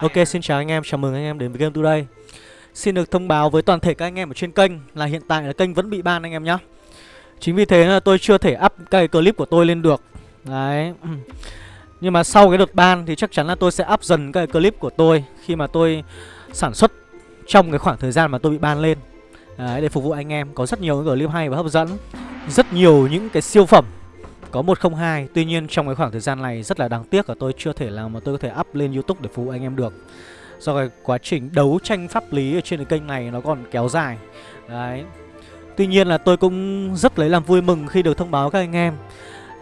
Ok xin chào anh em, chào mừng anh em đến với Game Today. Xin được thông báo với toàn thể các anh em ở trên kênh là hiện tại là kênh vẫn bị ban anh em nhé Chính vì thế là tôi chưa thể up cái clip của tôi lên được. Đấy. Nhưng mà sau cái đợt ban thì chắc chắn là tôi sẽ up dần cái clip của tôi Khi mà tôi sản xuất trong cái khoảng thời gian mà tôi bị ban lên. Đấy, để phục vụ anh em. Có rất nhiều những clip hay và hấp dẫn. Rất nhiều những cái siêu phẩm có 102 Tuy nhiên trong cái khoảng thời gian này rất là đáng tiếc là tôi chưa thể làm mà tôi có thể up lên Youtube để phục anh em được. Do cái quá trình đấu tranh pháp lý ở trên cái kênh này nó còn kéo dài. Đấy. Tuy nhiên là tôi cũng rất lấy làm vui mừng khi được thông báo các anh em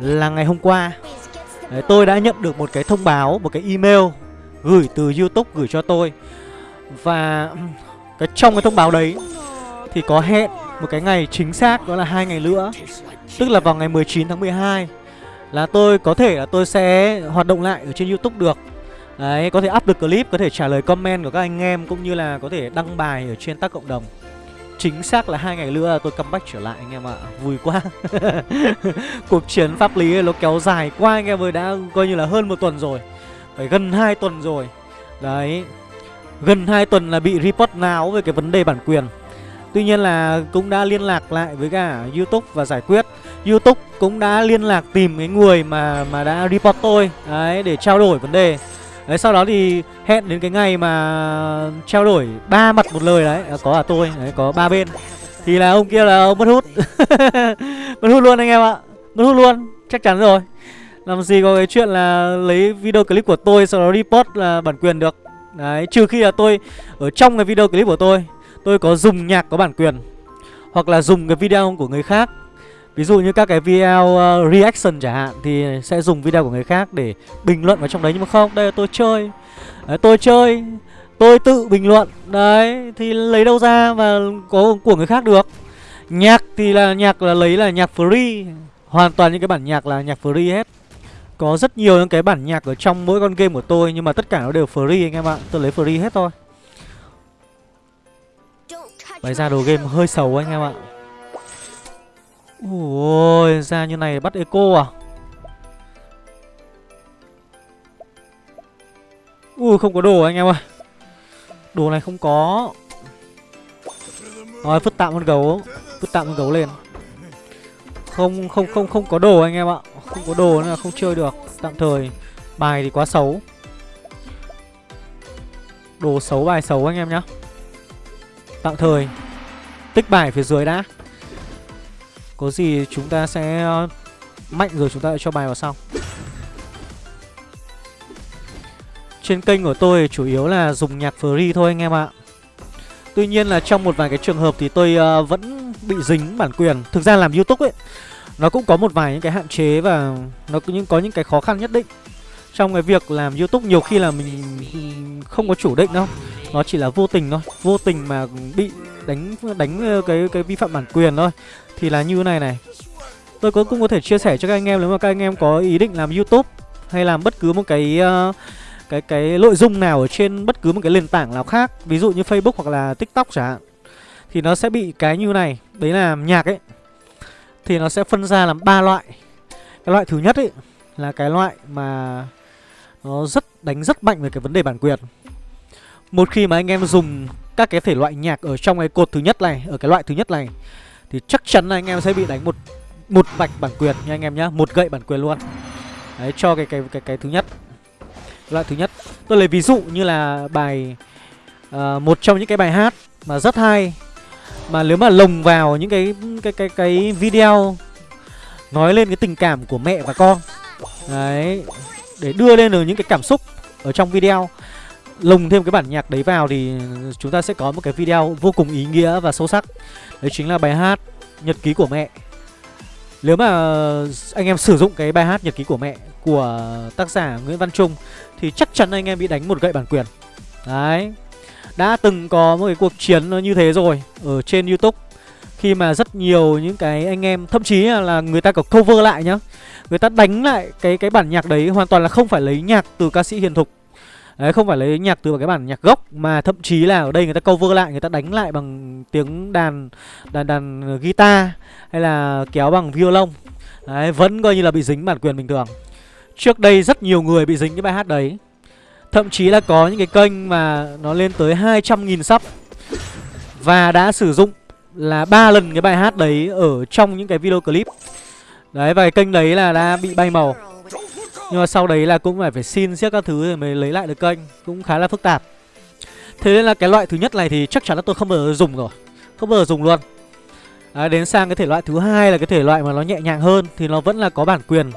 Là ngày hôm qua Đấy, tôi đã nhận được một cái thông báo, một cái email Gửi từ Youtube gửi cho tôi. Và cái trong cái thông báo đấy Thì có hẹn một cái ngày chính xác đó là hai ngày nữa. Tức là vào ngày 19 tháng 12 Là tôi có thể là tôi sẽ hoạt động lại ở trên Youtube được. Đấy, có thể up được clip, có thể trả lời comment của các anh em Cũng như là có thể đăng bài ở trên tác cộng đồng. Chính xác là hai ngày nữa tôi comeback trở lại anh em ạ. Vui quá. Cuộc chiến pháp lý nó kéo dài quá anh em ơi Đã coi như là hơn một tuần rồi. Phải gần 2 tuần rồi. Đấy. Gần 2 tuần là bị report náo về cái vấn đề bản quyền. Tuy nhiên là cũng đã liên lạc lại với cả Youtube và giải quyết. Youtube cũng đã liên lạc tìm cái người mà mà đã report tôi Đấy để trao đổi vấn đề. Đấy sau đó thì hẹn đến cái ngày mà trao đổi ba mặt một lời đấy. À, có à tôi, đấy có ba bên. Thì là ông kia là ông mất hút. Mất hút luôn anh em ạ. Mất hút luôn, chắc chắn rồi. Làm gì có cái chuyện là lấy video clip của tôi sau đó report là bản quyền được. Đấy, trừ khi là tôi ở trong cái video clip của tôi. Tôi có dùng nhạc có bản quyền Hoặc là dùng cái video của người khác. Ví dụ như các cái video uh, reaction chẳng hạn Thì sẽ dùng video của người khác để bình luận vào trong đấy Nhưng mà không, đây là tôi chơi. Đấy, Tôi chơi Tôi tự bình luận. Đấy, thì lấy đâu ra và có của người khác được. Nhạc thì là nhạc là lấy là nhạc free. Hoàn toàn những cái bản nhạc là nhạc free hết. Có rất nhiều những cái bản nhạc ở trong mỗi con game của tôi Nhưng mà tất cả nó đều free anh em ạ. Tôi lấy free hết thôi. Bày ra đồ game hơi xấu anh em ạ. Ôi, ra như này bắt eco à? Ui, không có đồ anh em ơi. Đồ này không có. Rồi vứt tạm con gấu. Vứt tạm con gấu lên. Không không không không có đồ anh em ạ. Không có đồ nên là không chơi được. Tạm thời, Bài thì quá xấu. Đồ xấu, bài xấu anh em nhá. Tạm thời. Tích bài phía dưới đã. Có gì chúng ta sẽ ờ, Mạnh rồi chúng ta lại cho bài vào sau. Trên kênh của tôi chủ yếu là dùng nhạc free thôi anh em ạ. Tuy nhiên là trong một vài cái trường hợp thì tôi uh, vẫn bị dính bản quyền. Thực ra làm Youtube ấy Nó cũng có một vài những cái hạn chế và nó cũng có những cái khó khăn nhất định. Trong cái việc làm Youtube nhiều khi là mình không có chủ định đâu. Nó chỉ là vô tình thôi Vô tình mà bị đánh đánh ờ, cái cái vi phạm bản quyền thôi. Thì là như này này. Tôi cũng cũng có thể chia sẻ cho các anh em nếu mà các anh em có ý định làm YouTube hay làm bất cứ một cái uh, cái cái nội dung nào ở trên bất cứ một cái nền tảng nào khác ví dụ như Facebook hoặc là TikTok chẳng hạn thì nó sẽ bị cái như này. Đấy là nhạc ấy. Thì nó sẽ phân ra làm ba loại. Cái loại thứ nhất ấy là cái loại mà nó rất đánh rất mạnh về cái vấn đề bản quyền một khi mà anh em dùng các cái thể loại nhạc ở trong cái cột thứ nhất này ở cái loại thứ nhất này thì chắc chắn là anh em sẽ bị đánh một một vạch bản quyền nha anh em nhá một gậy bản quyền luôn. Đấy cho cái cái cái cái thứ nhất loại thứ nhất. Tôi lấy ví dụ như là bài uh, một trong những cái bài hát mà rất hay mà nếu mà lồng vào những cái cái cái cái video nói lên cái tình cảm của mẹ và con. Đấy để đưa lên được những cái cảm xúc ở trong video lồng thêm cái bản nhạc đấy vào thì chúng ta sẽ có một cái video vô cùng ý nghĩa và sâu sắc. Đấy chính là bài hát Nhật ký của mẹ. Nếu mà anh em sử dụng cái bài hát Nhật ký của mẹ của tác giả Nguyễn Văn Trung Thì chắc chắn anh em bị đánh một gậy bản quyền. Đấy. Đã từng có một cái cuộc chiến như thế rồi Ở trên Youtube. Khi mà rất nhiều những cái anh em, Thậm chí là người ta có cover lại nhá. Người ta đánh lại cái cái bản nhạc đấy Hoàn toàn là không phải lấy nhạc từ ca sĩ Hiền Thục. Đấy, không phải lấy nhạc từ cái bản nhạc gốc, Mà thậm chí là ở đây người ta cover lại, Người ta đánh lại bằng tiếng đàn Đàn đàn guitar Hay là kéo bằng violon. Đấy, vẫn coi như là bị dính bản quyền bình thường. Trước đây rất nhiều người bị dính cái bài hát đấy. Thậm chí là có những cái kênh mà nó lên tới 200.000 sub. Và đã sử dụng là ba lần cái bài hát đấy ở trong những cái video clip. Đấy, và cái kênh đấy là đã bị bay màu. Nhưng mà sau đấy là cũng phải phải xin siết các thứ rồi mới lấy lại được kênh. Cũng khá là phức tạp. Thế nên là cái loại thứ nhất này thì chắc chắn là tôi không bao giờ dùng rồi. Không bao giờ dùng luôn. À, Đến sang cái thể loại thứ hai là cái thể loại mà nó nhẹ nhàng hơn Thì nó vẫn là có bản quyền.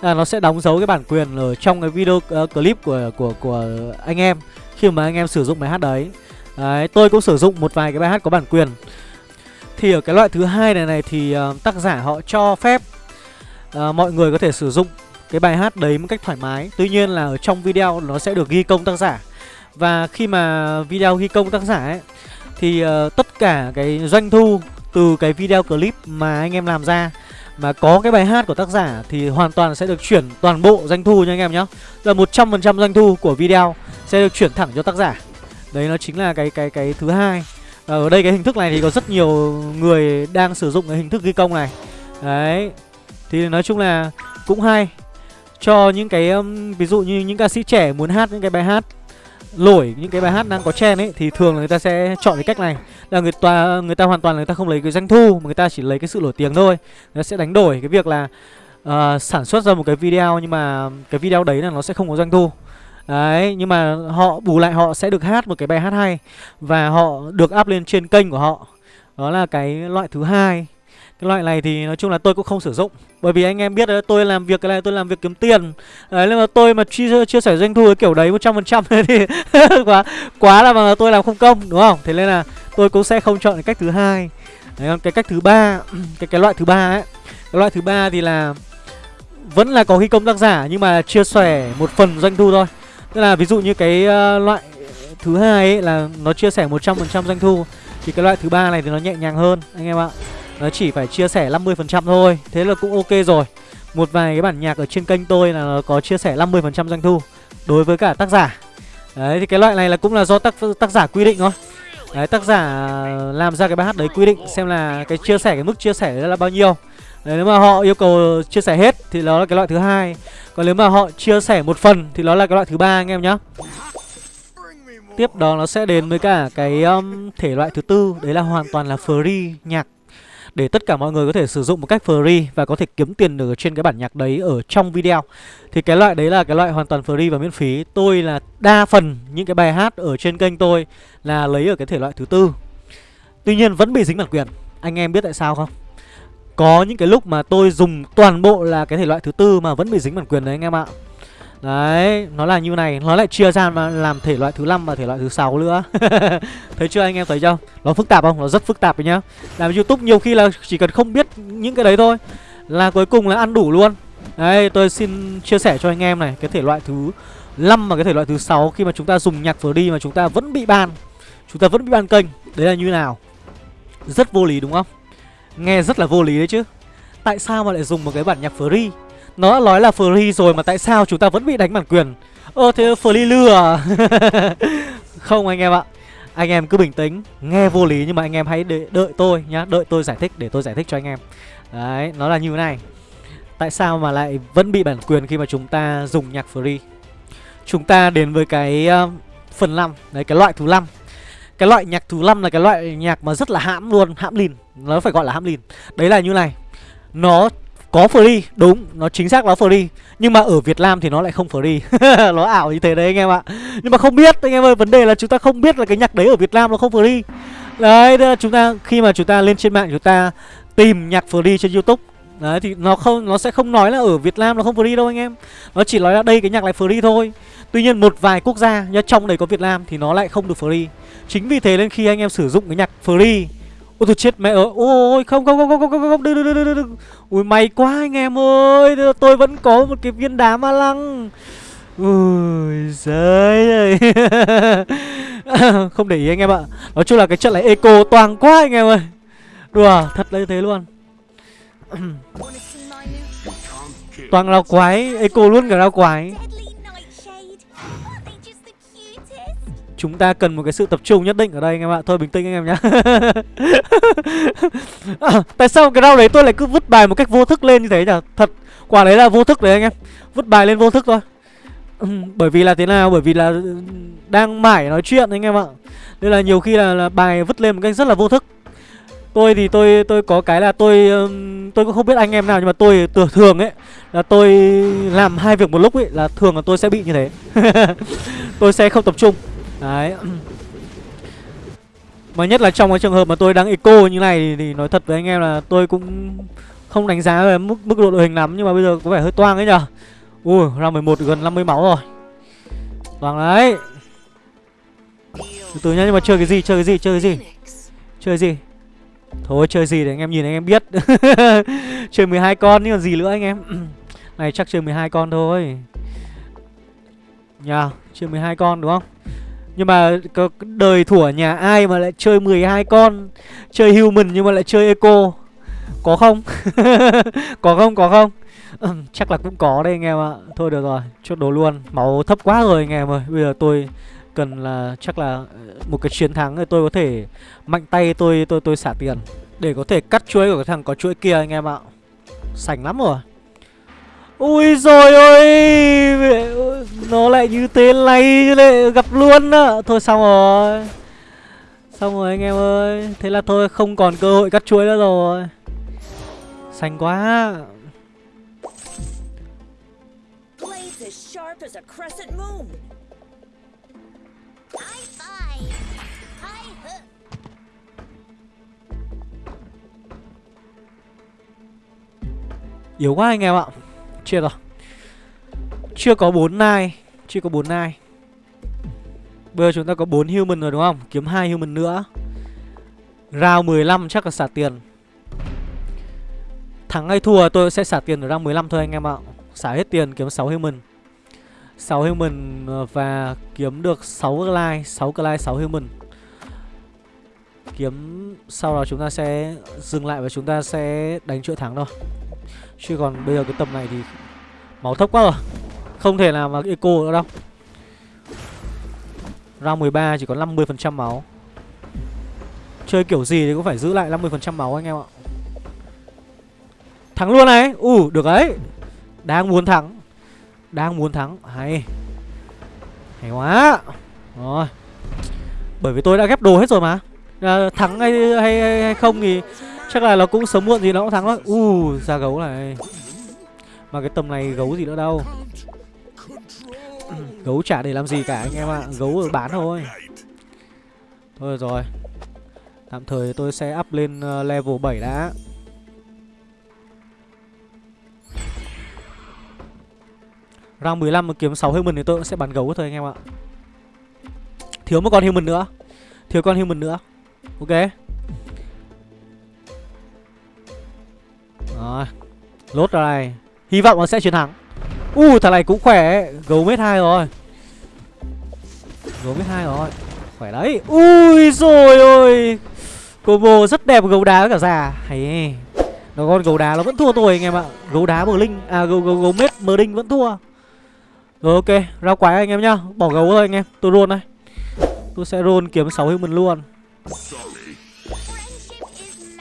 À, Nó sẽ đóng dấu cái bản quyền ở trong cái video uh, clip của, của, của anh em Khi mà anh em sử dụng bài hát đấy. Đấy, tôi cũng sử dụng một vài cái bài hát có bản quyền. Thì ở cái loại thứ hai này này thì uh, tác giả họ cho phép uh, mọi người có thể sử dụng cái bài hát đấy một cách thoải mái. Tuy nhiên là ở trong video nó sẽ được ghi công tác giả. Và khi mà video ghi công tác giả ấy Thì uh, tất cả cái doanh thu từ cái video clip mà anh em làm ra mà có cái bài hát của tác giả thì hoàn toàn sẽ được chuyển toàn bộ doanh thu nha anh em nhé Là 100% doanh thu của video sẽ được chuyển thẳng cho tác giả. Đấy nó chính là cái cái cái thứ hai. Và ở đây cái hình thức này thì có rất nhiều người đang sử dụng cái hình thức ghi công này. Đấy Thì nói chung là cũng hay. Cho những cái um, ví dụ như những ca sĩ trẻ muốn hát những cái bài hát lỗi những cái bài hát đang có trend ấy thì thường là người ta sẽ chọn cái cách này. Là người ta người ta hoàn toàn là người ta không lấy cái doanh thu mà người ta chỉ lấy cái sự nổi tiếng thôi. Nó sẽ đánh đổi cái việc là uh, sản xuất ra một cái video nhưng mà cái video đấy là nó sẽ không có doanh thu. Đấy nhưng mà họ bù lại họ sẽ được hát một cái bài hát hay và họ được up lên trên kênh của họ. Đó là cái loại thứ hai cái loại này thì nói chung là tôi cũng không sử dụng. Bởi vì anh em biết đấy tôi làm việc cái này tôi làm việc kiếm tiền. Đấy nhưng mà tôi mà chia, chia sẻ doanh thu cái kiểu đấy 100% thì quá quá là mà tôi làm không công đúng không? Thế nên là tôi cũng sẽ không chọn cái cách thứ hai. Đấy còn cái cách thứ ba cái cái loại thứ ba ấy. Cái loại thứ ba thì là vẫn là có ghi công tác giả nhưng mà chia sẻ một phần doanh thu thôi. Tức là ví dụ như cái uh, loại thứ hai ấy là nó chia sẻ 100% doanh thu Thì cái loại thứ ba này thì nó nhẹ nhàng hơn anh em ạ nó chỉ phải chia sẻ 50% thôi. Thế là cũng ok rồi. Một vài cái bản nhạc ở trên kênh tôi là có chia sẻ 50% doanh thu Đối với cả tác giả. Đấy thì cái loại này là cũng là do tác tác giả quy định thôi. Đấy tác giả làm ra cái bài hát đấy quy định Xem là cái chia sẻ cái mức chia sẻ đấy là bao nhiêu. Đấy, nếu mà họ yêu cầu chia sẻ hết thì đó là cái loại thứ hai. Còn nếu mà họ chia sẻ một phần thì đó là cái loại thứ ba anh em nhá. Tiếp đó nó sẽ đến với cả cái um, thể loại thứ tư. Đấy là hoàn toàn là free nhạc để tất cả mọi người có thể sử dụng một cách free và có thể kiếm tiền được trên cái bản nhạc đấy ở trong video. Thì cái loại đấy là cái loại hoàn toàn free và miễn phí. Tôi là đa phần những cái bài hát ở trên kênh tôi là lấy ở cái thể loại thứ tư. Tuy nhiên vẫn bị dính bản quyền. Anh em biết tại sao không? Có những cái lúc mà tôi dùng toàn bộ là cái thể loại thứ tư mà vẫn bị dính bản quyền đấy, anh em ạ. Đấy, nó là như này, nó lại chia ra mà làm thể loại thứ năm và thể loại thứ sáu nữa. thấy chưa anh em thấy chưa? Nó phức tạp không? Nó rất phức tạp đấy nhá. Làm YouTube nhiều khi là chỉ cần không biết những cái đấy thôi là cuối cùng là ăn đủ luôn. Đấy, tôi xin chia sẻ cho anh em này, cái thể loại thứ 5 và cái thể loại thứ sáu khi mà chúng ta dùng nhạc đi mà chúng ta vẫn bị ban. Chúng ta vẫn bị ban kênh. Đấy là như nào? Rất vô lý đúng không? Nghe rất là vô lý đấy chứ. Tại sao mà lại dùng một cái bản nhạc free nó đã nói là free rồi mà tại sao chúng ta vẫn bị đánh bản quyền? Ơ thế free lừa à? Không anh em ạ. Anh em cứ bình tĩnh Nghe vô lý nhưng mà anh em hãy đợi, đợi tôi nhá Đợi tôi giải thích để tôi giải thích cho anh em. Đấy nó là như thế này. Tại sao mà lại vẫn bị bản quyền khi mà chúng ta dùng nhạc free Chúng ta đến với cái uh, phần 5 Đấy cái loại thứ 5 Cái loại nhạc thứ 5 là cái loại nhạc mà rất là hãm luôn Hãm lìn. Nó phải gọi là hãm lìn. Đấy là như này. Nó có free, đúng, nó chính xác là free Nhưng mà ở Việt Nam thì nó lại không free Nó ảo như thế đấy anh em ạ Nhưng mà không biết, anh em ơi, vấn đề là chúng ta không biết là cái nhạc đấy ở Việt Nam nó không free Đấy, là chúng ta, khi mà chúng ta lên trên mạng chúng ta tìm nhạc free trên Youtube Đấy thì nó không nó sẽ không nói là ở Việt Nam nó không free đâu anh em. Nó chỉ nói là đây cái nhạc này free thôi. Tuy nhiên một vài quốc gia nhá trong đấy có Việt Nam thì nó lại không được free. Chính vì thế nên khi anh em sử dụng cái nhạc free Ôi tôi chết mẹ ơi. Ôi không không không không không không không. Đừng đừng đừng đừng Ui, may quá anh em ơi. Tôi vẫn có một cái viên đá ma lăng. Ui, giời ơi. Không để ý anh em ạ. Nói chung là cái trận này eco toàn quá anh em ơi. Đùa, thật là như thế luôn. Toàn lao quái, Eco luôn cả lao quái. Chúng ta cần một cái sự tập trung nhất định ở đây anh em ạ. Thôi bình tĩnh anh em nhá. À, Tại sao cái rau đấy tôi lại cứ vứt bài một cách vô thức lên như thế nhỉ Thật Quả đấy là vô thức đấy anh em. Vứt bài lên vô thức thôi. Bởi vì là thế nào? Bởi vì là ừ, đang mải nói chuyện anh em ạ. Nên là nhiều khi là, là bài vứt lên một cách rất là vô thức. Tôi thì tôi tôi có cái là tôi tôi cũng không biết anh em nào nhưng mà tôi thường thường ấy là tôi làm hai việc một lúc ấy là thường là tôi sẽ bị như thế. tôi sẽ không tập trung. Đấy. Mà nhất là trong cái trường hợp mà tôi đang eco như này thì, thì nói thật với anh em là tôi cũng không đánh giá về mức mức độ đội hình lắm nhưng mà bây giờ có vẻ hơi toang ấy nhở. Ui, ra 11 gần 50 máu rồi. Toang đấy. Từ từ nhá, nhưng mà chơi cái gì? Chơi cái gì? Chơi cái gì? Chơi cái gì? Thôi chơi gì để anh em nhìn anh em biết Chơi 12 con nhưng còn gì nữa anh em Này chắc chơi 12 con thôi Nhà Chơi 12 con đúng không nhưng mà có đời thủa nhà ai mà lại chơi 12 con, Chơi human nhưng mà lại chơi eco? Có không? Có không? Có không? Chắc là cũng có đây anh em ạ. Thôi được rồi, chốt đồ luôn. Máu thấp quá rồi anh em ơi. Bây giờ tôi cần là, chắc là ờ, một cái chiến thắng thì tôi có thể mạnh tay tôi tôi tôi xả tiền để có thể cắt chuỗi của cái thằng có chuỗi kia anh em ạ. Sành lắm rồi. Ui rồi ơi Nó lại như thế này lại gặp luôn á. Thôi xong rồi. Xong rồi anh em ơi. Thế là thôi không còn cơ hội cắt chuối nữa rồi. Xanh quá. Yếu quá anh em ạ Chết rồi Chưa có 4 nai. Chưa có 4 nai. Bây giờ chúng ta có 4 human rồi đúng không? Kiếm 2 human nữa. Round 15 chắc là xả tiền. Thắng hay thua tôi sẽ xả tiền ở round 15 thôi anh em ạ. Xả hết tiền kiếm 6 human. 6 human ờ, và kiếm được 6 clay 6 clay 6 human. Kiếm, sau đó chúng ta sẽ dừng lại và chúng ta sẽ đánh chuỗi thắng thôi. Chứ còn bây giờ cái tầm này thì Máu thấp quá rồi. Không thể nào mà eco nữa đâu. Round 13 chỉ có 50% máu. Chơi kiểu gì thì cũng phải giữ lại 50% máu anh em ạ. Thắng luôn này. Ủ uh, được đấy. Đang muốn thắng. Đang muốn thắng. Hay. Hay quá. Rồi. Bởi vì tôi đã ghép đồ hết rồi mà. À, Thắng hay, hay, hay, hay không thì Chắc là nó cũng sớm muộn gì nó cũng thắng thôi U uh, ra gấu này. Mà cái tầm này gấu gì nữa đâu. Gấu chả để làm gì cả anh em ạ. À. Gấu ở bán thôi. Thôi rồi. Tạm thời tôi sẽ up lên ờ, level 7 đã. Round 15 mà kiếm 6 human thì tôi cũng sẽ bắn gấu thôi anh em ạ. Thiếu một con human nữa. Thiếu con human nữa. Ok. Rồi Lốt ra này Hy vọng nó sẽ chiến thắng. U uh, thằng này cũng khỏe Gấu mét hai rồi. Gấu mét hai rồi. Khỏe đấy. Ui rồi ôi. Combo rất đẹp gấu đá với cả già. Hay Nó con gấu đá nó vẫn thua tôi anh em ạ. Gấu đá mờ linh À gấu, gấu, gấu mết mờ đinh vẫn thua. Rồi ok. Ra quái anh em nhá. Bỏ gấu thôi anh em. Tôi luôn đây. Tôi sẽ roll kiếm 6 human luôn.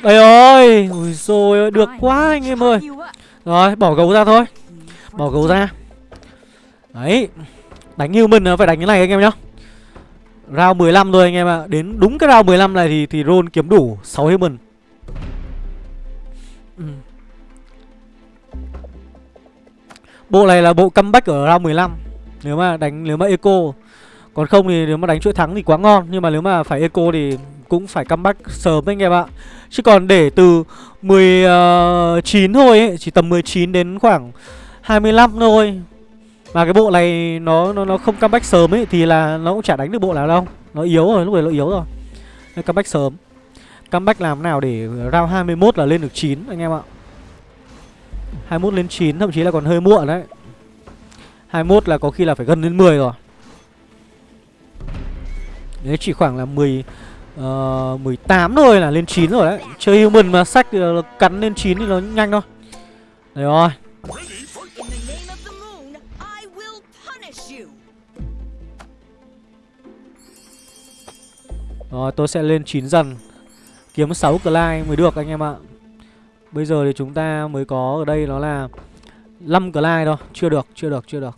Đây ơi Ui rồi được quá anh em ơi. Rồi bỏ gấu ra thôi. Bỏ gấu ra. Đấy Đánh human nó phải đánh cái này anh em nhá. Round 15 thôi anh em ạ. Đến đúng cái round 15 này thì thì roll kiếm đủ 6 human ừ. Bộ này là bộ comeback ở round 15 Nếu mà đánh nếu mà eco. Còn không thì nếu mà đánh chuỗi thắng thì quá ngon. Nhưng mà nếu mà phải eco thì cũng phải comeback sớm anh em ạ Chứ còn để từ 19 ờ, thôi ấy, Chỉ tầm 19 đến khoảng 25 thôi. Mà cái bộ này nó nó, nó không comeback sớm ấy Thì là nó cũng chả đánh được bộ nào đâu. Nó yếu rồi, lúc này nó yếu rồi. Nên comeback sớm. Comeback làm nào để round 21 là lên được 9 anh em ạ. 21 lên 9 thậm chí là còn hơi muộn đấy. 21 là có khi là phải gần đến 10 rồi. Đấy chỉ khoảng là 10 Ờ, uh, 18 thôi là lên 9 rồi đấy. Chơi human mà sách cắn lên 9 thì nó nhanh thôi. Đấy rồi. Rồi tôi sẽ lên 9 dần. Kiếm 6 Clyde mới được anh em ạ. Bây giờ thì chúng ta mới có ở đây nó là 5 Clyde thôi. Chưa được, chưa được, chưa được.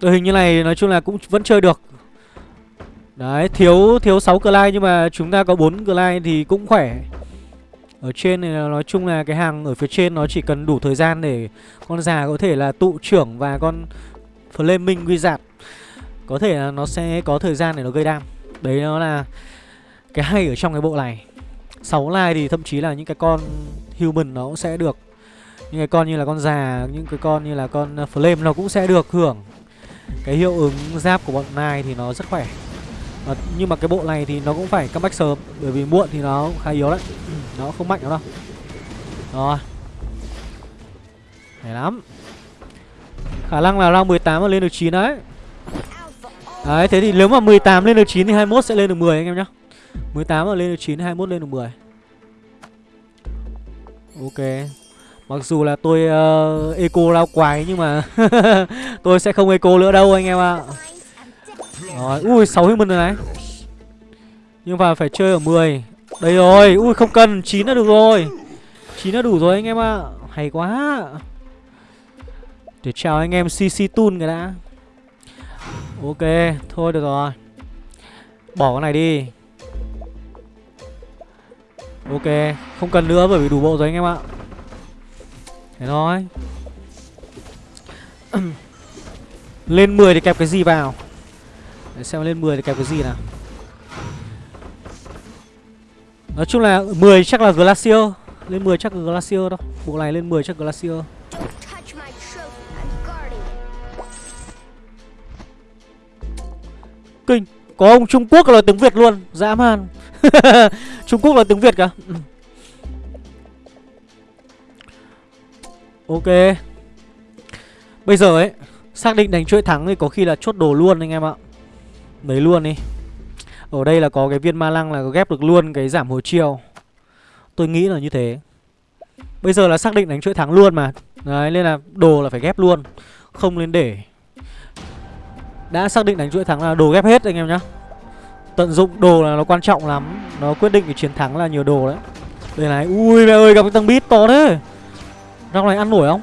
Đội hình như này nói chung là cũng vẫn chơi được. Đấy, thiếu thiếu 6 Clyde nhưng mà chúng ta có 4 Clyde thì cũng khỏe. Ở trên này nói chung là cái hàng ở phía trên nó chỉ cần đủ thời gian để con già có thể là tụ trưởng và con Flaming Wizard. Có thể là nó sẽ có thời gian để nó gây đam. Đấy nó là cái hay ở trong cái bộ này. 6 like thì thậm chí là những cái con human nó cũng sẽ được những cái con như là con già, những cái con như là con ờ, flame nó cũng sẽ được hưởng. Cái hiệu ứng giáp của bọn nai thì nó rất khỏe. À, nhưng mà cái bộ này thì nó cũng phải comeback sớm bởi vì muộn thì nó khá yếu đấy. Nó không mạnh lắm đâu. Rồi. Hay lắm. Khả năng là round 18 mà lên được 9 đấy. Đấy thế thì nếu mà 18 lên được 9 thì 21 sẽ lên được 10 anh em nhá. 18 mà lên được 9 21 lên được 10 ok. Mặc dù là tôi uh, eco lao quái nhưng mà tôi sẽ không eco nữa đâu anh em ạ. À. Rồi, ui 6 human rồi này. Nhưng mà phải chơi ở 10. Đây rồi, ui không cần, 9 là được rồi. 9 là đủ rồi anh em ạ. À. Hay quá. Để chào anh em CC Tun cái đã. Ok, thôi được rồi. Bỏ cái này đi. Ok, không cần nữa bởi vì đủ bộ rồi anh em ạ. Thế thôi. Lên 10 thì kẹp cái gì vào? Để xem lên 10 thì kẹp cái gì nào. Nói chung là 10 chắc là Glacier. Lên 10 chắc là Glacier đâu Bộ này lên 10 chắc Glacier. Kinh, Có ông Trung Quốc là tiếng Việt luôn. Dã man. Trung Quốc là tiếng Việt cả Ok. Bây giờ ấy, Xác định đánh chuỗi thắng thì có khi là chốt đồ luôn anh em ạ. Đấy luôn đi. Ở đây là có cái viên ma lăng là có ghép được luôn cái giảm hồi chiều Tôi nghĩ là như thế. Bây giờ là xác định đánh chuỗi thắng luôn mà. Đấy, nên là đồ là phải ghép luôn. Không nên để. Đã xác định đánh chuỗi thắng là đồ ghép hết anh em nhá. Tận dụng đồ là nó quan trọng lắm. Nó quyết định cái chiến thắng là nhiều đồ đấy. Đây này, Ui mẹ ơi, gặp cái tăng bít to thế. Rau này ăn nổi không?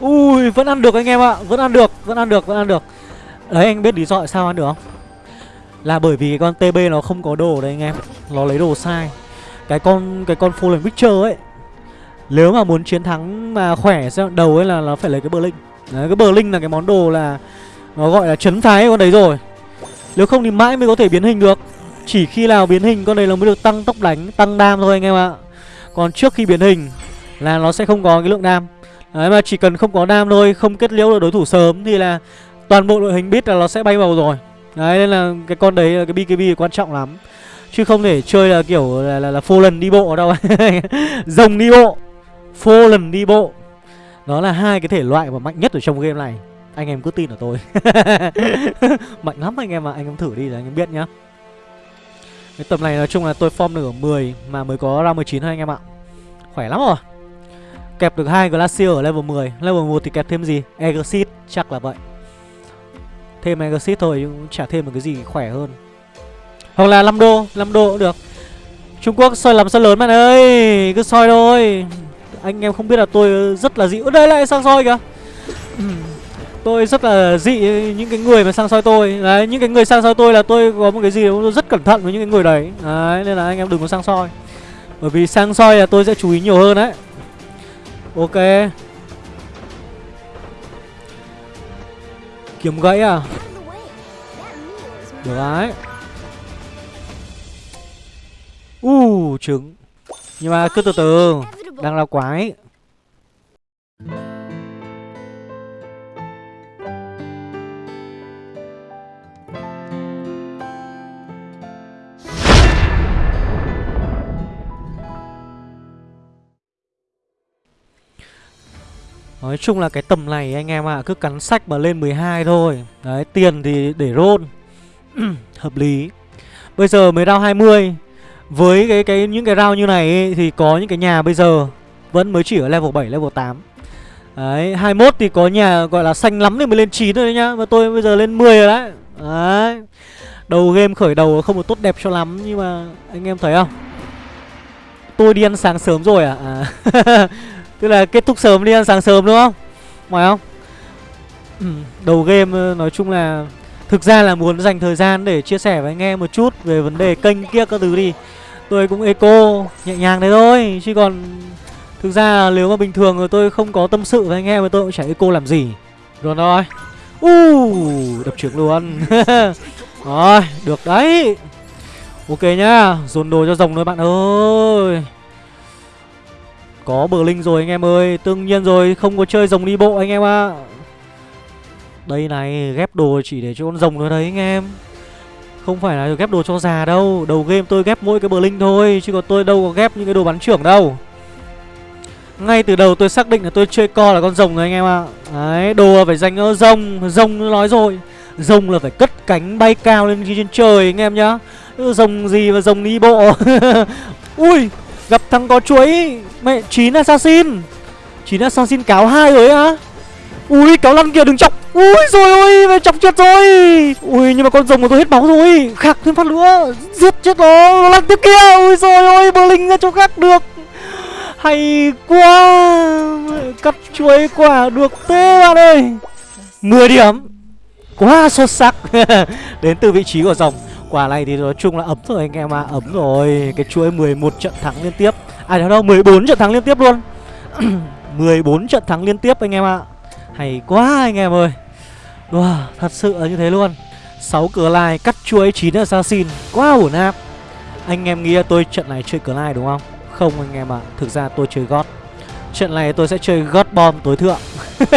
Ui, vẫn ăn được anh em ạ Vẫn ăn được, vẫn ăn được, vẫn ăn được. Đấy, anh biết lý do tại sao ăn được không? Là bởi vì cái con TB nó không có đồ đấy anh em Nó lấy đồ sai. Cái con cái con Fallen Witcher ấy Nếu mà muốn chiến thắng mà khỏe đầu ấy là nó phải lấy cái Berlin Đấy, cái Berlin là cái món đồ là Nó gọi là chấn thái con đấy rồi. Nếu không thì mãi mới có thể biến hình được. Chỉ khi nào biến hình con đấy nó mới được tăng tốc đánh, tăng đam thôi anh em ạ còn trước khi biến hình là nó sẽ không có cái lượng đam Đấy mà chỉ cần không có đam thôi Không kết liễu được đối thủ sớm Thì là toàn bộ đội hình biết là nó sẽ bay vào rồi. Đấy nên là cái con đấy là cái BKB quan trọng lắm. Chứ không thể chơi là kiểu là, là, là phô lần đi bộ đâu. Rồng đi bộ Phô lần đi bộ. Đó là hai cái thể loại mà mạnh nhất ở trong game này. Anh em cứ tin ở tôi. Mạnh lắm anh em ạ à. Anh em thử đi rồi anh em biết nhá cái tầm này nói chung là tôi form được ở 10 Mà mới có ra 19 thôi anh em ạ. Khỏe lắm rồi. Kẹp được hai Glacier ở level 10 Level 1 thì kẹp thêm gì? Exit chắc là vậy. Thêm Exit thôi, nhưng cũng chả thêm một cái gì khỏe hơn. Hoặc là 5 đô 5 đô cũng được. Trung Quốc soi làm sao lớn bạn ơi, Cứ soi thôi. Anh em không biết là tôi rất là dị Ở đây lại sang soi kìa. Tôi rất là dị những cái người mà sang soi tôi. Đấy, những cái người sang soi tôi là tôi có một cái gì tôi rất cẩn thận với những cái người đấy. Đấy, nên là anh em đừng có sang soi. Bởi vì sang soi là tôi sẽ chú ý nhiều hơn đấy. Ok. Kiếm gãy à? Được đấy. Uh, trứng. Nhưng mà cứ từ từ Đang là quái. Nói chung là cái tầm này anh em ạ à, Cứ cắn sách mà lên 12 thôi. Đấy tiền thì để roll. Hợp lý. Bây giờ mới round 20 Với cái cái những cái round như này ấy, Thì có những cái nhà bây giờ Vẫn mới chỉ ở level 7, level 8 Đấy 21 thì có nhà gọi là xanh lắm thì mới lên 9 thôi đấy nhá Và tôi bây giờ lên 10 rồi đấy. Đấy. Đầu game khởi đầu không được tốt đẹp cho lắm Nhưng mà anh em thấy không? Tôi đi ăn sáng sớm rồi à, à. Tức là kết thúc sớm đi ăn sáng sớm đúng không? Phải không? Ừ, đầu game ờ, nói chung là thực ra là muốn dành thời gian để chia sẻ với anh em một chút về vấn đề kênh kia các thứ đi. Tôi cũng eco nhẹ nhàng thế thôi chứ còn thực ra là nếu mà bình thường rồi tôi không có tâm sự với anh em thì tôi cũng chả eco làm gì. Rồi. Thôi uh, đập trưởng luôn. Rồi được đấy. Ok nhá dồn đồ cho rồng thôi bạn ơi có bờ linh rồi anh em ơi. Tương nhiên rồi, không có chơi rồng đi bộ anh em ạ. À. Đây này, ghép đồ chỉ để cho con rồng thôi đấy anh em. Không phải là ghép đồ cho già đâu. Đầu game tôi ghép mỗi cái bờ linh thôi, Chứ còn tôi đâu có ghép những cái đồ bắn trưởng đâu. Ngay từ đầu tôi xác định là tôi chơi co là con rồng rồi anh em ạ. À. Đấy, đồ là phải dành cho rồng. Rồng nói rồi. Rồng là phải cất cánh bay cao lên trên trời anh em nhá. Rồng gì mà rồng đi bộ. Ui, Gặp thằng có chuối. Mẹ, chín assassin. Chín assassin cáo hai rồi á. Ui cáo lăn kia, đừng chọc. Ui, rồi, ôi, mẹ chọc chết rồi. Ui, nhưng mà con rồng của tôi hết máu rồi. Khạc thêm phát nữa. Giết chết nó. Lăn tiếp kia. Ui, rồi, ôi bờ linh ra chỗ khác được. Hay quá. Cắt chuối quả được thế bạn ơi. 10 điểm. Quá xuất sắc. Đến từ vị trí của rồng Quả này thì nói chung là ấm rồi anh em ạ. À. Ấm rồi. Cái chuỗi 11 trận thắng liên tiếp. À đâu đâu 14 trận thắng liên tiếp luôn. 14 trận thắng liên tiếp anh em ạ. À. Hay quá anh em ơi. Wow thật sự là như thế luôn. 6 cửa lai cắt chuỗi 9 assassin Quá ổn áp Anh em nghĩ tôi trận này chơi cửa lai đúng không? Không anh em ạ à. Thực ra tôi chơi gót. Trận này tôi sẽ chơi gót bom tối thượng.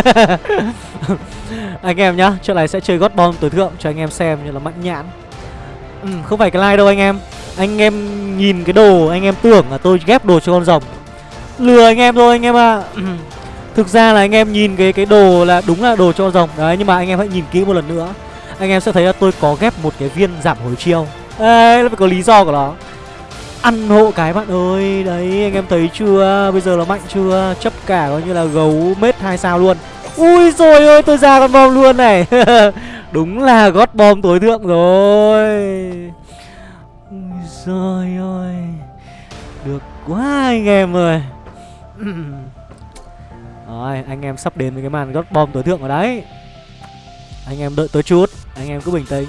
Anh em nhá Trận này sẽ chơi gót bom tối thượng cho anh em xem như là mạnh nhãn. Ừ, Không phải cái like đâu anh em. Anh em nhìn cái đồ, anh em tưởng là tôi ghép đồ cho con rồng. Lừa anh em thôi anh em ạ. À. Thực ra là anh em nhìn cái cái đồ là đúng là đồ cho con rồng. Đấy, nhưng mà anh em hãy nhìn kỹ một lần nữa. Anh em sẽ thấy là tôi có ghép một cái viên giảm hồi chiêu. Đấy nó phải có lý do của nó. Ăn hộ cái bạn ơi. Đấy, anh em thấy chưa? Bây giờ nó mạnh chưa? Chấp cả coi như là gấu mết hai sao luôn. Ui rồi ơi tôi ra con bom luôn này. Đúng là gót bom tối thượng rồi. Rồi, ôi, Được quá anh em ơi. Rồi anh em sắp đến với cái màn gót bom tối thượng ở đấy. Anh em đợi tôi chút Anh em cứ bình tĩnh.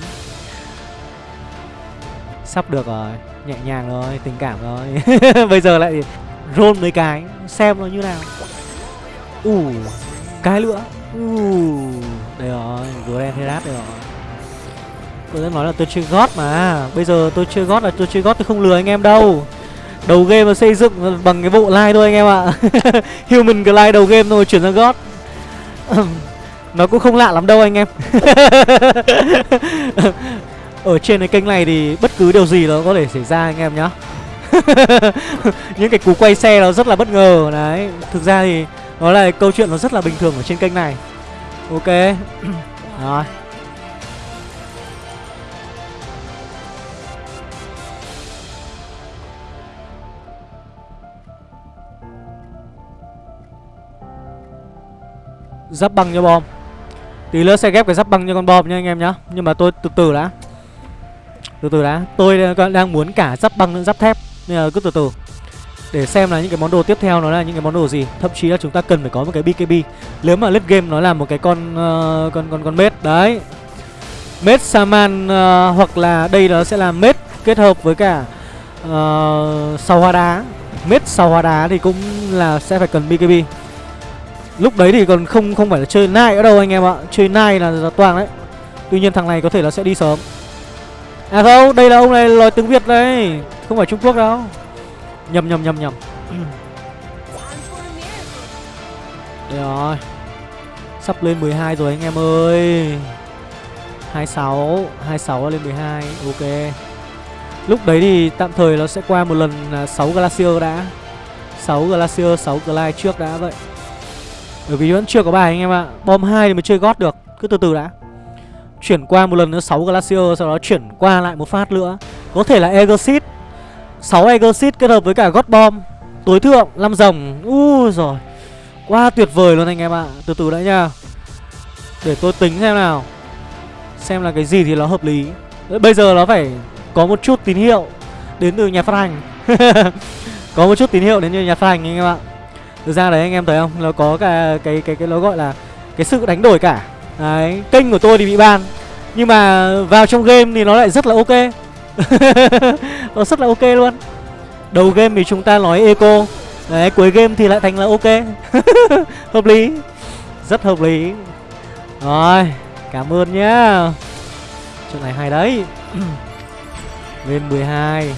Sắp được rồi Nhẹ nhàng rồi, tình cảm rồi. Bây giờ lại roll mấy cái Xem nó như nào. Ủ uh, Cái nữa. Uh, đây rồi, Grand Herat đây rồi. Tôi đã nói là tôi chơi gót mà. Bây giờ tôi chơi gót là tôi chơi gót, tôi không lừa anh em đâu. Đầu game mà xây dựng bằng cái bộ like thôi anh em ạ. Human Glide đầu game thôi, chuyển sang gót. Nó cũng không lạ lắm đâu anh em. Ở trên cái kênh này thì bất cứ điều gì nó có thể xảy ra anh em nhá. Những cái cú quay xe nó rất là bất ngờ. Đấy, Thực ra thì nó là câu chuyện nó rất là bình thường ở trên kênh này. Ok. Rồi. Giáp băng cho bom. Tí nữa sẽ ghép cái giáp băng cho con bom nha anh em nhá. Nhưng mà tôi từ từ đã. Từ từ đã. Tôi đang muốn cả giáp băng lẫn giáp thép. Nên là cứ từ từ. Để xem là những cái món đồ tiếp theo nó là những cái món đồ gì. Thậm chí là chúng ta cần phải có một cái bkb nếu mà lết game nó là một cái con uh, con con con mết. Đấy. Mết saman uh, hoặc là đây nó sẽ là mết kết hợp với cả ờ, uh, sau hoa đá mết sau hoa đá thì cũng là sẽ phải cần bkb lúc đấy thì còn không không phải là chơi nai ở đâu anh em ạ. Chơi nai là, là toàn đấy. Tuy nhiên thằng này có thể là sẽ đi sớm. À không đây là ông này nói tiếng việt đấy không phải trung quốc đâu. Nhầm nhầm nhầm nhầm. Đây rồi. Sắp lên 12 rồi anh em ơi. 26 26 lên 12 Ok. Lúc đấy thì tạm thời nó sẽ qua một lần à, 6 Glacier đã. 6 Glacier, 6 Glide trước đã vậy. Bởi vì vẫn chưa có bài anh em ạ. Bom 2 thì mới chơi gót được, Cứ từ từ đã. Chuyển qua một lần nữa 6 Glacier, Sau đó chuyển qua lại một phát nữa. Có thể là Exit 6 Exit kết hợp với cả gót bom. Tối thượng 5 rồng u rồi Quá tuyệt vời luôn anh em ạ. Từ từ đã nha. Để tôi tính xem nào. Xem là cái gì thì nó hợp lý. Bây giờ nó phải có một chút tín hiệu Đến từ nhà phát hành. Có một chút tín hiệu đến từ nhà phát hành anh em ạ. Thực ra đấy anh em thấy không? Nó có cả cái cái cái nó gọi là cái sự đánh đổi cả. Đấy, kênh của tôi thì bị ban Nhưng mà vào trong game thì nó lại rất là ok. Nó rất là ok luôn. Đầu game thì chúng ta nói eco. Đấy, cuối game thì lại thành là ok. Hợp lý. Rất hợp lý. Rồi, cảm ơn nhá. Chỗ này hay đấy. Lên 12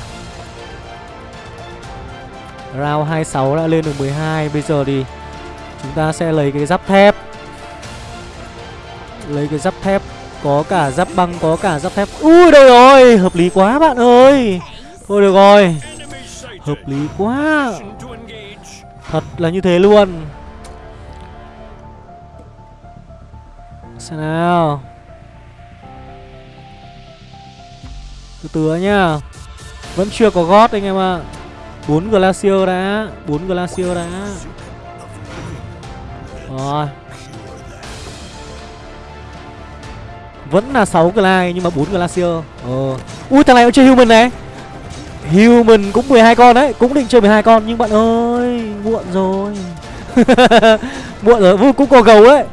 Round 26 đã lên được 12 Bây giờ thì chúng ta sẽ lấy cái giáp thép. Lấy cái giáp thép Có cả giáp băng, có cả giáp thép. Ui đây rồi, hợp lý quá bạn ơi. Thôi được rồi Hợp lý quá. Thật là như thế luôn. Xem nào. Từ từ nhá. Vẫn chưa có gót anh em ạ. à bốn Glacier đã bốn Glacier đã Rồi. Vẫn là 6 Glide nhưng mà bốn Glacier. Ờ. Ui thằng này cũng chơi Human này. Human cũng 12 con đấy. Cũng định chơi 12 con. Nhưng bạn ơi Muộn rồi. Muộn rồi. Vui cũng có gấu đấy.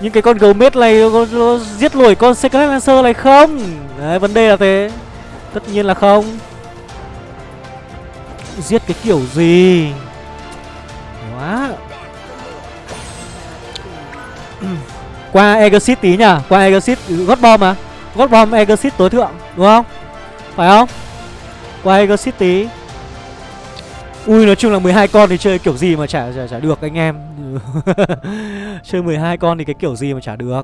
Nhưng cái con gấu mết này nó, nó giết nổi con Secret Lancer này không? Đấy vấn đề là thế. Tất nhiên là không. Giết cái kiểu gì? Quá. Qua Exit tí nhỉ Qua Exit gót bom mà. Gót bom Exit tối thượng Đúng không? Phải không? Qua Exit tí. Ui nói chung là 12 con thì chơi kiểu gì mà chả chả, chả được anh em. Chơi 12 con thì cái kiểu gì mà chả được.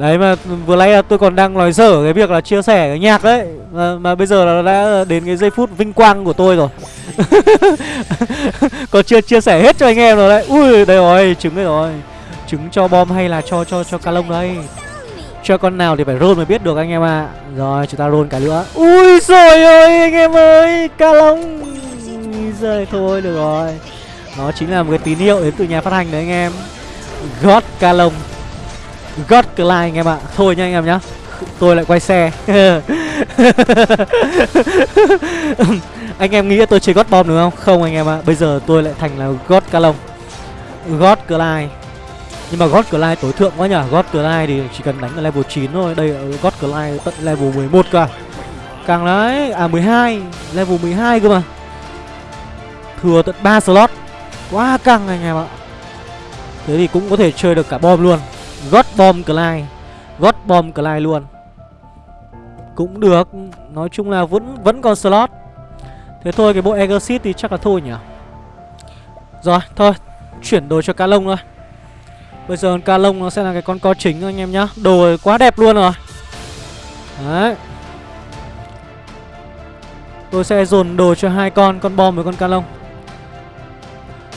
Đấy mà vừa nãy tôi còn đang nói dở cái việc là chia sẻ cái nhạc đấy. Mà, mà bây giờ là đã đến cái giây phút vinh quang của tôi rồi. Còn chưa chia sẻ hết cho anh em rồi đấy. Ui đây rồi trứng đây rồi. Trứng cho bom hay là cho cho cho ca lông đây? Cho con nào thì phải roll mới biết được anh em ạ. À. Rồi chúng ta roll cái nữa. Ui rồi ơi anh em ơi Ca lông. Rồi thôi được rồi. Nó chính là một cái tín hiệu đến từ nhà phát hành đấy anh em. God ca lông. God Clyde anh em ạ. Thôi nha anh em nhá. Tôi lại quay xe. Anh em nghĩ tôi chơi God Bomb đúng không? Không anh em ạ. Bây giờ tôi lại thành là God Calong. God Clyde Nhưng mà God Clyde tối thượng quá nhở God Clyde thì chỉ cần đánh ở level 9 thôi. Đây God Clyde tận level 11 cơ. À. Càng đấy À 12 Level 12 cơ mà. Thừa tận 3 slot. Quá căng anh em ạ. Thế thì cũng có thể chơi được cả bom luôn. God Bomb Clyde God Bomb Clyde luôn. Cũng được. Nói chung là vẫn vẫn còn slot. Thế thôi cái bộ Exit thì chắc là thôi nhỉ? Rồi thôi. Chuyển đồ cho cá lông thôi. Bây giờ cá lông nó sẽ là cái con co chính anh em nhá. Đồ quá đẹp luôn rồi. Đấy. Tôi sẽ dồn đồ cho hai con Con bom với con cá lông.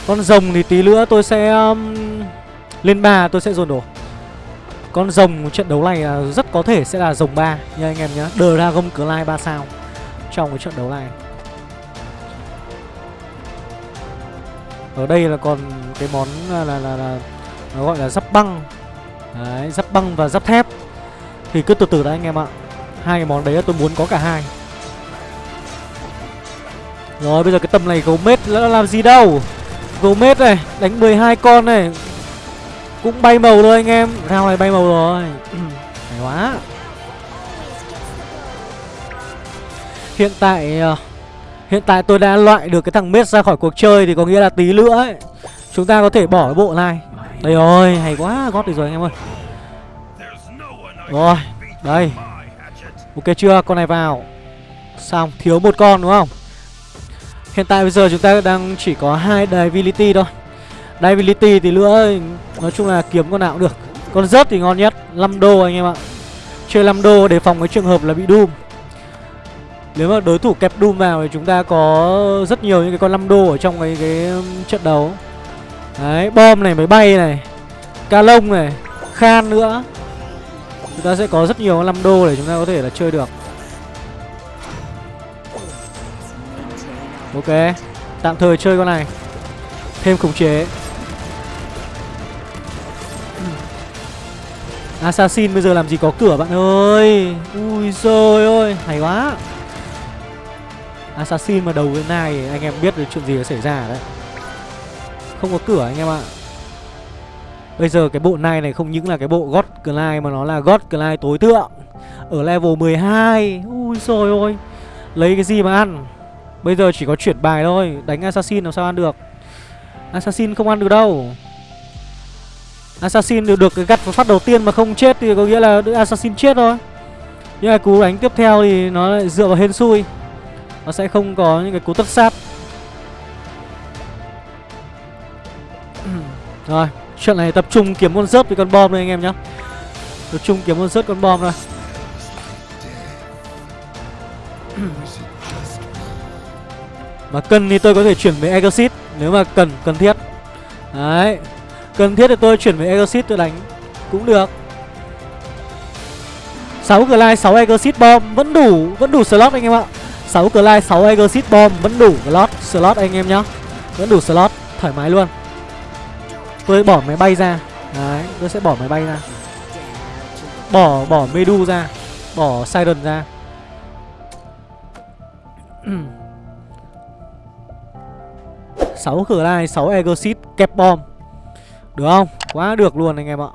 Con rồng thì tí nữa tôi sẽ um, Lên ba tôi sẽ dồn đồ con rồng trận đấu này rất có thể sẽ là rồng 3 nha anh em nhé Dragon Clyde 3 sao Trong cái trận đấu này. Ở đây là còn cái món là, là, là, là Nó gọi là giáp băng. Đấy, giáp băng và giáp thép. Thì cứ từ từ đã anh em ạ. Hai cái món đấy tôi muốn có cả hai. Rồi bây giờ cái tầm này gấu mết nó làm gì đâu? Gấu mết này Đánh 12 con này cũng bay màu thôi anh em. Round này bay màu rồi. Hay quá. Hiện tại uh, Hiện tại tôi đã loại được cái thằng Mết ra khỏi cuộc chơi Thì có nghĩa là tí nữa ấy Chúng ta có thể bỏ cái bộ này. Đây rồi, hay quá, gót được rồi anh em ơi. Rồi, đây. Ok chưa, con này vào. Xong, thiếu một con đúng không? Hiện tại bây giờ chúng ta đang chỉ có hai Divinity thôi Divinity thì nữa Nói chung là kiếm con nào cũng được. Con rớt thì ngon nhất 5 đô anh em ạ. Chơi 5 đô để phòng cái trường hợp là bị Doom. Nếu mà đối thủ kẹp Doom vào thì chúng ta có rất nhiều những cái con 5 đô ở trong cái, cái um, trận đấu. Đấy, bom này máy bay này Ca lông này Khan nữa. Chúng ta sẽ có rất nhiều 5 đô để chúng ta có thể là chơi được. Ok Tạm thời chơi con này. Thêm khống chế. Assassin bây giờ làm gì có cửa, bạn ơi? Ui giời ơi, Hay quá. Assassin mà đầu cái này Anh em biết được chuyện gì đã xảy ra đấy. Không có cửa anh em ạ. Bây giờ cái bộ này này không những là cái bộ God Clyde mà nó là God Clyde tối thượng. Ở level 12 Ui rồi ôi Lấy cái gì mà ăn? Bây giờ chỉ có chuyển bài thôi. Đánh Assassin làm sao ăn được? Assassin không ăn được đâu. Assassin được, được cái gắt phát đầu tiên mà không chết thì có nghĩa là Assassin chết thôi. Nhưng mà cú đánh tiếp theo thì nó lại dựa vào hên xui. Nó sẽ không có những cái cú tất sát. Rồi Chuyện này tập trung kiếm con rớt với con bom đây anh em nhá. Tập trung kiếm con rớt con bom thôi Mà cần thì tôi có thể chuyển về Exit nếu mà cần, cần thiết. Đấy. Cần thiết thì tôi chuyển về Exit tôi đánh. Cũng được. 6 Glide, 6 Exit Bomb Vẫn đủ, vẫn đủ slot anh em ạ. 6 Glide, 6 Exit Bomb Vẫn đủ slot, slot anh em nhá. Vẫn đủ slot, thoải mái luôn. Tôi bỏ máy bay ra. Đấy, tôi sẽ bỏ máy bay ra. Bỏ, bỏ Medu ra. Bỏ Siren ra. 6 cửa lai 6 Exit kẹp bom. Được không? Quá được luôn anh em ạ.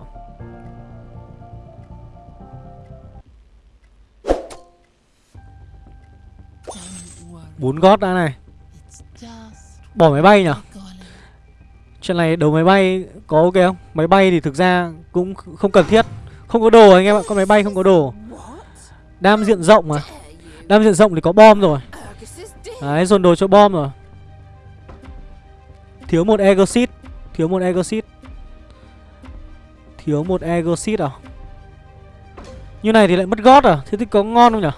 Bốn gót đã này. Bỏ máy bay nhỉ? Chuyện này đầu máy bay có ok không? Máy bay thì thực ra cũng không cần thiết. Không có đồ anh em ạ, Con máy bay không có đồ. Đam diện rộng mà. Đam diện rộng thì có bom rồi. Đấy, dồn đồ cho bom rồi. Thiếu một Exit Thiếu một Exit Thiếu một Exit à? Như này thì lại mất gót à? Thế thì có ngon không nhỉ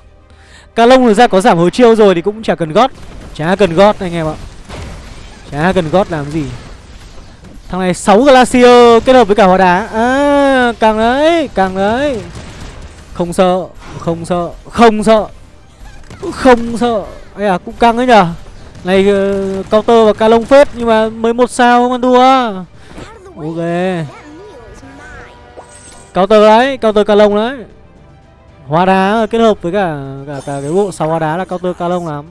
calong thực ra có giảm hồi chiêu rồi thì cũng chả cần gót. Chả cần gót anh em ạ. Chả cần gót làm gì. Thằng này 6 Glacier kết hợp với cả hóa đá À càng đấy Càng đấy Không sợ Không sợ Không sợ. Không sợ. Ây à cũng căng đấy nhở? Này uh, counter và ca lông phết Nhưng mà mới một sao không ăn thua. Ok Counter đấy Counter ca lông đấy. Hóa đá kết hợp với cả cả, cả cái bộ sáu hóa đá là counter ca lông lắm.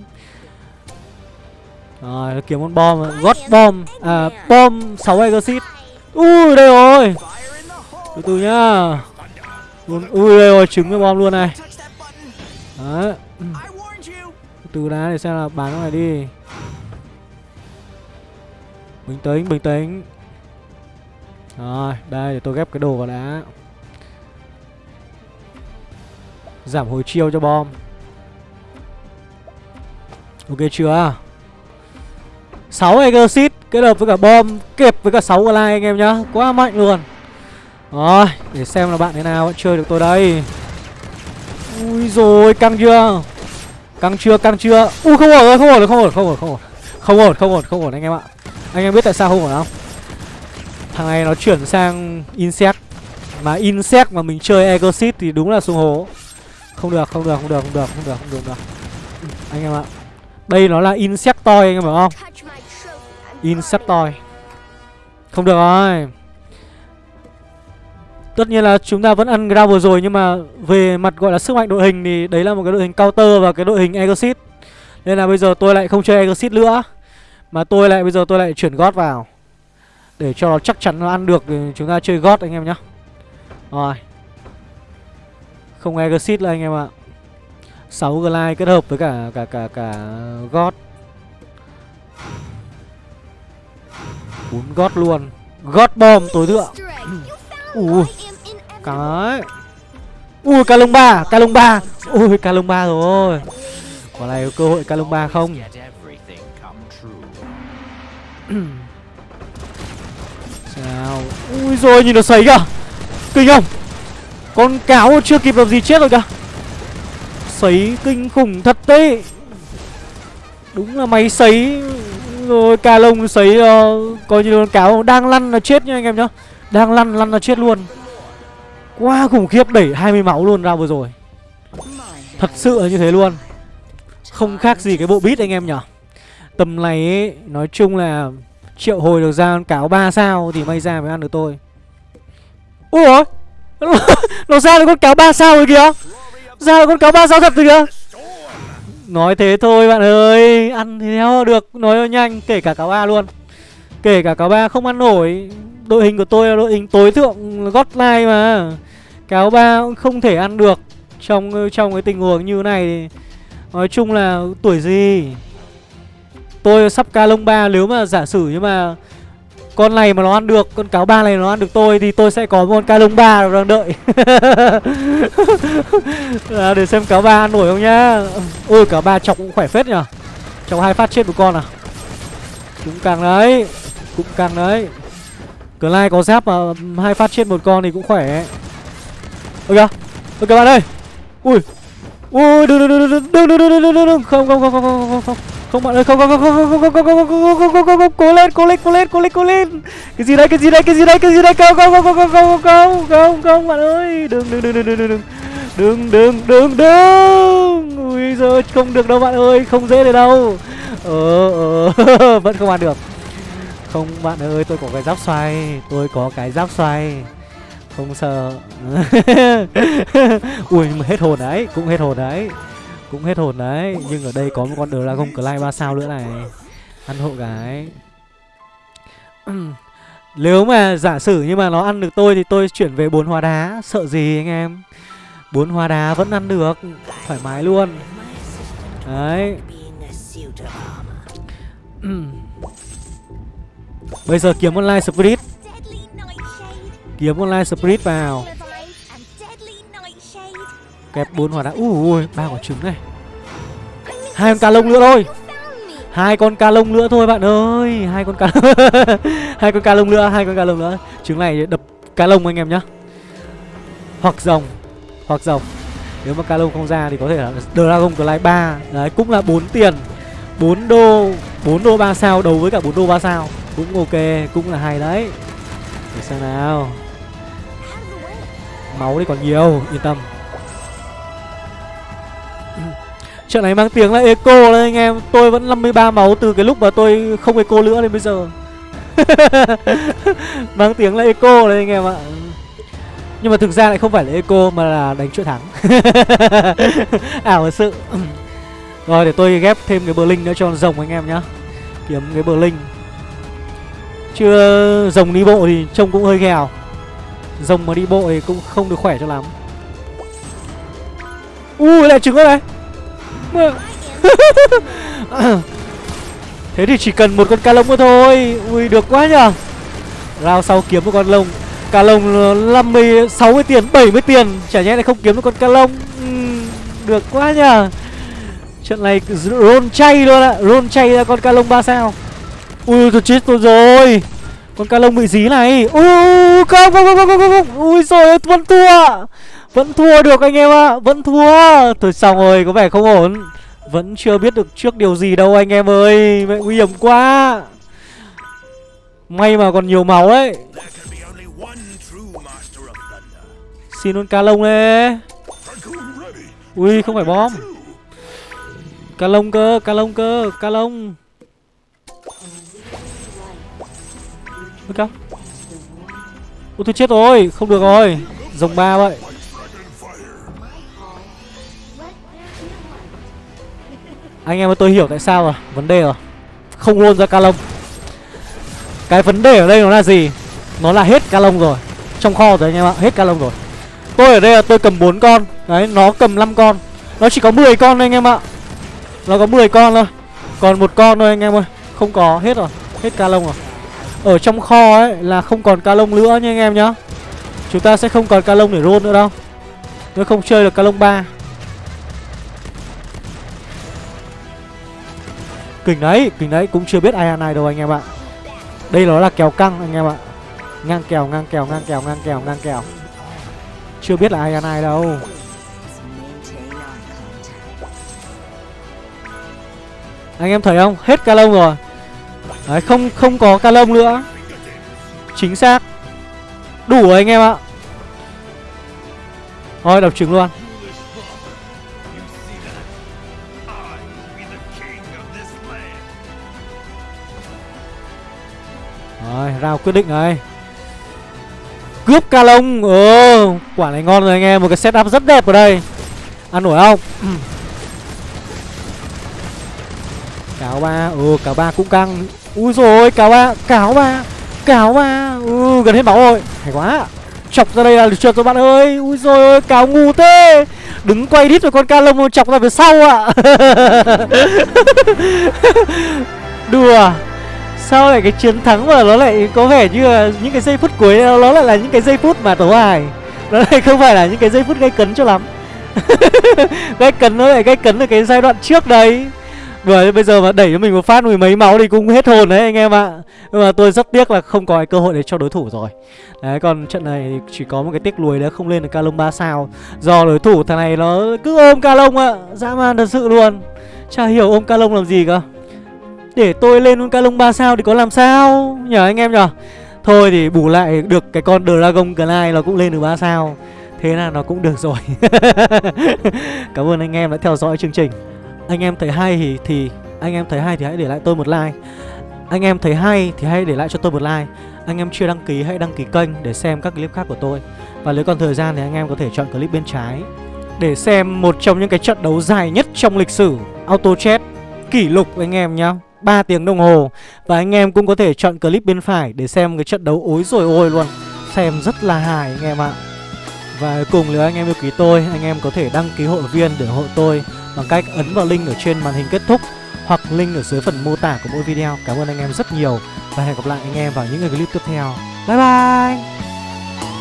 Rồi, kiếm con bom gót bom. À, bom 6 exit. Ui, đây rồi. Từ từ nhá. Ui, đây rồi, trứng cái bom luôn này. Đấy. Từ từ đá để xem là bán cái này đi. Bình tĩnh, bình tĩnh. Rồi, đây để tôi ghép cái đồ vào đá Giảm hồi chiêu cho bom. Ok chưa? 6 Exit kết hợp với cả bom kẹp với cả 6 Glide anh em nhá. Quá mạnh luôn. Rồi để xem là bạn thế nào chơi được tôi đây. Ui rồi căng chưa? Căng chưa căng chưa? Ui không ổn rồi không ổn rồi không ổn không ổn không ổn Không ổn không ổn không ổn anh em ạ. Anh em biết tại sao không phải không Thằng này nó chuyển sang Insect. Mà Insect mà mình chơi Exit thì đúng là xuống hố. Không được không được không được không được không được không được, không được. Anh em ạ. Đây nó là Insect toy anh em hiểu không? Insect toy. Không được rồi. Tất nhiên là chúng ta vẫn ăn Gravel rồi Nhưng mà về mặt gọi là sức mạnh đội hình Thì đấy là một cái đội hình counter và cái đội hình Exit Nên là bây giờ tôi lại không chơi Exit nữa. Mà tôi lại bây giờ tôi lại chuyển God vào. Để cho nó chắc chắn nó ăn được Thì chúng ta chơi God anh em nhá. Rồi. Không Exit là anh em ạ. 6 Glide kết hợp với cả cả cả cả God bốn gót luôn. Gót bom tối thượng. Ui cái. Ui ca lông ba ca lông ba ui ca lông ba rồi. Có này có cơ hội ca lông ba không sao ui rồi nhìn nó sấy kìa. Kinh không? Con cáo chưa kịp làm gì chết rồi kìa. Sấy kinh khủng thật đấy. Đúng là máy sấy. Rồi ca lông sấy uh, coi như con cáo đang lăn là chết nha anh em nhá. Đang lăn lăn là chết luôn. Quá khủng khiếp đẩy 20 máu luôn ra vừa rồi. Thật sự là như thế luôn. Không khác gì cái bộ bít anh em nhở tầm này ấy, nói chung là triệu hồi được ra con cáo 3 sao thì may ra mới ăn được tôi. Ủa? nó ra được con cáo 3 sao rồi kìa? Ra được con cáo 3 sao thật rồi kìa? Nói thế thôi bạn ơi Ăn thì theo được Nói nhanh Kể cả cáo ba luôn. Kể cả cáo ba không ăn nổi đội hình của tôi là đội hình tối thượng godline mà. Cáo ba cũng không thể ăn được trong trong cái tình huống như này. Thì nói chung là tuổi gì? Tôi sắp ca lông ba nếu mà giả sử nhưng mà con này mà nó ăn được con cáo ba này nó ăn được tôi thì tôi sẽ có một con ca lông ba đang đợi. À, để xem cáo ba ăn nổi không nhá. Ôi cáo ba chọc cũng khỏe phết nhở chọc hai phát chết một con à. Cũng càng đấy cũng càng đấy. Clyde có giáp mà hai phát chết một con thì cũng khỏe. Ôi kìa ôi các bạn ơi. Ui ui đừng đừng đừng đừng đừng đừng đừng đừng đừng đừng không không không không không không không bạn ơi không không không không không không không không không không không không cố lên cố lên cố lên cố lên cố lên cái gì đây cái gì đây cái gì đây cái gì đây không không không không không không không không không bạn ơi đừng đừng đừng đừng đừng đừng đừng đừng đừng đừng ui giời không được đâu bạn ơi không dễ được đâu ờ ờ vẫn không ăn được không bạn ơi tôi có cái giáp xoay tôi có cái giáp xoay không sợ ui mà hết hồn đấy cũng hết hồn đấy cũng hết hồn đấy, nhưng ở đây có một con dragon clay ba sao nữa này. Ăn hộ gái. Nếu mà giả sử nhưng mà nó ăn được tôi thì tôi chuyển về bốn hoa đá. Sợ gì anh em? Bốn hoa đá vẫn ăn được. Thoải mái luôn. Đấy. Bây giờ kiếm online spirit. Kiếm online spirit vào kẹp bốn hỏa đá ui ba quả trứng này. Hai con cá lông nữa thôi. Hai con cá lông nữa thôi, bạn ơi. Hai con cá hai con cá lông nữa, hai con cá lông nữa. Trứng này đập cá lông anh em nhá. Hoặc rồng hoặc rồng nếu mà cá lông không ra thì có thể là dragon clay ba. Đấy, cũng là 4 tiền. 4 đô 4 đô 3 sao, đấu với cả 4 đô 3 sao. Cũng ok, cũng là hay đấy. Để xem nào. Máu đi còn nhiều, yên tâm. Trận này mang tiếng là eco đấy anh em. Tôi vẫn 53 máu từ cái lúc mà tôi không eco nữa đến bây giờ. Mang tiếng là eco đấy anh em ạ. Nhưng mà thực ra lại không phải là eco mà là đánh chuỗi thắng. Ảo thật sự. Rồi, để tôi ghép thêm cái bờ linh nữa cho rồng anh em nhá. Kiếm cái bờ linh Chưa rồng đi bộ thì trông cũng hơi ghèo. Rồng mà đi bộ thì cũng không được khỏe cho lắm. Ui, lại trứng rồi này. Thế thì chỉ cần một con ca lông nữa thôi. Ui được quá nhở Rao sau kiếm một con lông. Ca lông 50, 60 tiền, 70 tiền. Chả nhẽ lại không kiếm được con ca lông. Uhm, Được quá nhở Trận này rôn chay luôn ạ. Rôn chay ra con ca lông 3 sao. Ui tôi chết tôi rồi. Con ca lông bị dí này. Ui không không không không không không. Ui rồi vẫn thua vẫn thua được anh em ạ à. Vẫn thua. Thôi xong rồi có vẻ không ổn. Vẫn chưa biết được trước điều gì đâu anh em ơi Mẹ nguy hiểm quá. May mà còn nhiều máu đấy Xin luôn ca lông đấy Ui không phải bom. Ca lông cơ, ca lông cơ, ca lông. Ok Ôi tôi chết rồi, không được rồi. Dòng ba vậy. Anh em ơi, tôi hiểu tại sao rồi. Vấn đề rồi. Không luôn ra ca lông Cái vấn đề ở đây nó là gì? Nó là hết ca lông rồi. Trong kho rồi anh em ạ, Hết ca lông rồi. Tôi ở đây là tôi cầm 4 con. Đấy, nó cầm 5 con. Nó chỉ có 10 con thôi anh em ạ. Nó có 10 con thôi. Còn một con thôi anh em ơi. Không có, hết rồi. Hết ca lông rồi. Ở trong kho ấy là không còn ca lông nữa nha anh em nhá. Chúng ta sẽ không còn ca lông để roll nữa đâu. Nếu không chơi được ca lông 3 Kinh đấy, kinh đấy Cũng chưa biết ai ăn ai đâu anh em ạ. Đây nó là kèo căng anh em ạ. Ngang kèo, ngang kèo, ngang kèo, ngang kèo, ngang kèo. Chưa biết là ai ăn ai đâu. Anh em thấy không? Hết ca lông rồi. Đấy, không không có ca lông nữa. Chính xác. Đủ rồi anh em ạ. Thôi đọc trứng luôn. Rồi, rao quyết định rồi. Cướp ca lông. Ờ, quả này ngon rồi anh em. Một cái setup rất đẹp ở đây. Ăn nổi không? Cáo ba. Ừ, cáo ba cũng căng. Ui rồi cáo ba. Cáo ba. Cáo ba. Ừ, gần hết máu rồi. Hay quá. Chọc ra đây là được chưa rồi bạn ơi? Ui rồi ôi cáo ngu thế. Đứng quay đít rồi con ca lông chọc ra phía sau ạ. Đùa sao lại cái chiến thắng mà nó lại có vẻ như là những cái giây phút cuối nó lại là những cái giây phút mà tấu hài nó lại không phải là những cái giây phút gây cấn cho lắm. Gây cấn nó lại gây cấn ở cái giai đoạn trước đấy rồi bây giờ mà đẩy cho mình một phát mười mấy máu thì cũng hết hồn đấy anh em ạ. Nhưng mà tôi rất tiếc là không có cái cơ hội để cho đối thủ rồi. Đấy, còn trận này chỉ có một cái tiếc lùi đấy, không lên được ca lông 3 sao. Do đối thủ thằng này nó cứ ôm ca lông ạ. Dã man thật sự luôn. Chả hiểu ôm ca lông làm gì cơ. Để tôi lên con Calong 3 sao thì có làm sao? Nhờ anh em nhở Thôi thì bù lại được cái con Dragon Glide nó cũng lên được 3 sao. Thế là nó cũng được rồi. Cảm ơn anh em đã theo dõi chương trình. Anh em thấy hay thì, thì Anh em thấy hay thì hãy để lại tôi một like. Anh em thấy hay thì hãy để lại cho tôi một like. Anh em chưa đăng ký hãy đăng ký kênh để xem các clip khác của tôi. Và nếu còn thời gian thì anh em có thể chọn clip bên trái Để xem một trong những cái trận đấu dài nhất trong lịch sử Auto Chat Kỷ lục anh em nhá. 3 tiếng đồng hồ. Và anh em cũng có thể chọn clip bên phải để xem cái trận đấu ối rồi ôi luôn. Xem rất là hài anh em ạ. Và cùng nếu anh em yêu quý tôi, Anh em có thể đăng ký hội viên để hộ tôi Bằng cách ấn vào link ở trên màn hình kết thúc Hoặc link ở dưới phần mô tả của mỗi video. Cảm ơn anh em rất nhiều Và hẹn gặp lại anh em vào những clip tiếp theo. Bye bye!